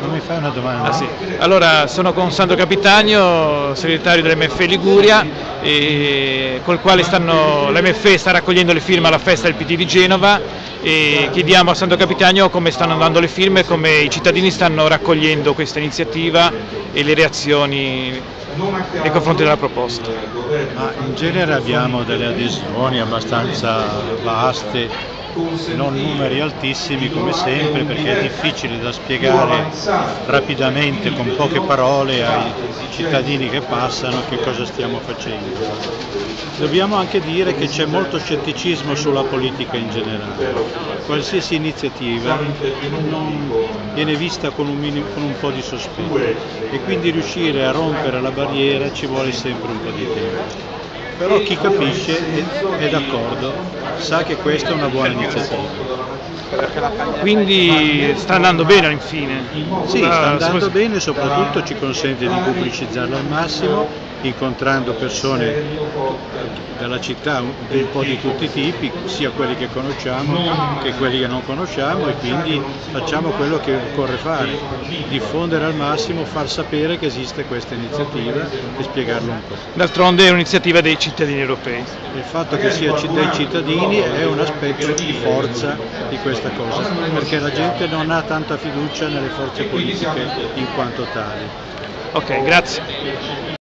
Non mi fai una domanda? Ah, sì. Allora, sono con Sandro Capitagno, segretario dell'MFE Liguria, col quale stanno, l'MFE sta raccogliendo le firme alla festa del PD di Genova e chiediamo a Sandro Capitagno come stanno andando le firme, come i cittadini stanno raccogliendo questa iniziativa e le reazioni nei confronti della proposta. Ma in genere abbiamo delle adesioni abbastanza vaste non numeri altissimi come sempre perché è difficile da spiegare rapidamente con poche parole ai cittadini che passano che cosa stiamo facendo. Dobbiamo anche dire che c'è molto scetticismo sulla politica in generale, qualsiasi iniziativa viene vista con un, minimo, con un po' di sospetto. E quindi riuscire a rompere la barriera ci vuole sempre un po' di tempo però chi capisce è, d'accordo, sa che questa è una buona iniziativa. Quindi sta andando bene infine? Sì, sta andando bene e soprattutto ci consente di pubblicizzarla al massimo incontrando persone della città un po' di tutti i tipi, sia quelli che conosciamo che quelli che non conosciamo e quindi facciamo quello che occorre fare, diffondere al massimo, far sapere che esiste questa iniziativa e spiegarlo un po'. D'altronde è un'iniziativa dei cittadini europei. Il fatto che sia dei cittadini è un aspetto di forza di questa cosa, perché la gente non ha tanta fiducia nelle forze politiche in quanto tali. Ok, grazie.